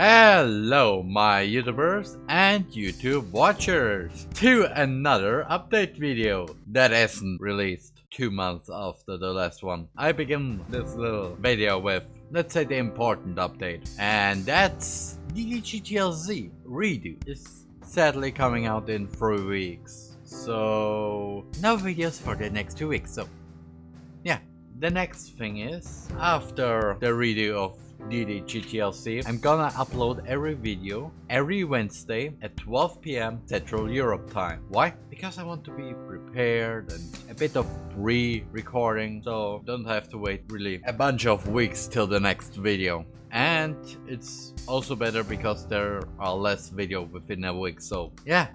Hello my YouTubers and YouTube watchers to another update video that isn't released two months after the last one. I begin this little video with let's say the important update and that's DDGTLZ redo is sadly coming out in three weeks so no videos for the next two weeks so the next thing is after the redo of DD GTLC. I'm gonna upload every video every Wednesday at 12 p.m. Central Europe time. Why? Because I want to be prepared and a bit of pre-recording so don't have to wait really a bunch of weeks till the next video. And it's also better because there are less video within a week so yeah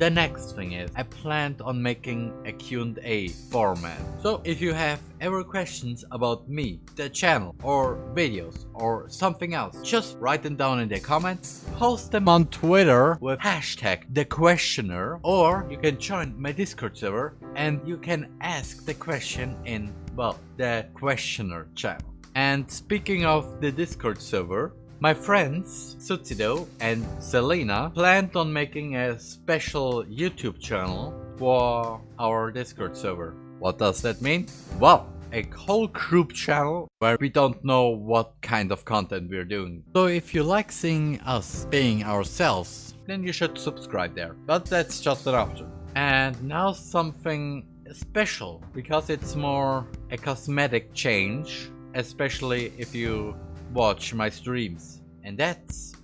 the next thing is, I planned on making a Q&A format. So if you have ever questions about me, the channel, or videos, or something else, just write them down in the comments, post them on Twitter with hashtag the questioner, or you can join my Discord server and you can ask the question in, well, the questioner channel. And speaking of the Discord server, my friends Sutsido and Selena planned on making a special YouTube channel for our Discord server. What does that mean? Well, a whole group channel where we don't know what kind of content we're doing. So if you like seeing us being ourselves, then you should subscribe there. But that's just an option. And now something special, because it's more a cosmetic change, especially if you watch my streams. And that's...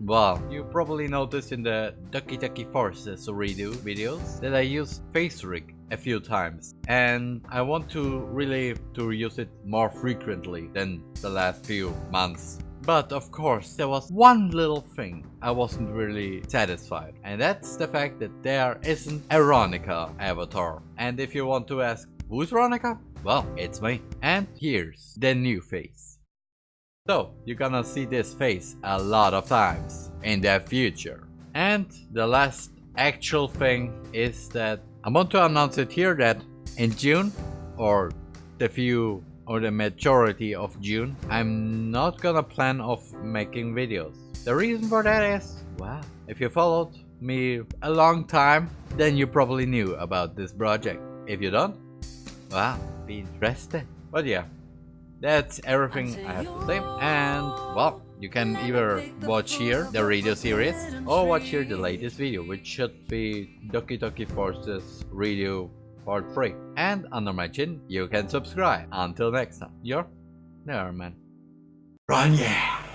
Well, you probably noticed in the Doki Doki Forces redo videos that I use FaceRig a few times and I want to really to use it more frequently than the last few months. But of course there was one little thing I wasn't really satisfied and that's the fact that there isn't a Ronica avatar. And if you want to ask who's Ronica? Well, it's me. And here's the new face. So you're gonna see this face a lot of times in the future. And the last actual thing is that I want to announce it here that in June or the few or the majority of June I'm not gonna plan of making videos. The reason for that is, well, if you followed me a long time then you probably knew about this project. If you don't, well, be interested. But yeah, that's everything I have to say. And, well, you can either watch here the radio series or watch here the latest video, which should be Doki Doki Forces Redo Part 3. And under my chin, you can subscribe. Until next time, you're Neverman. Run yeah!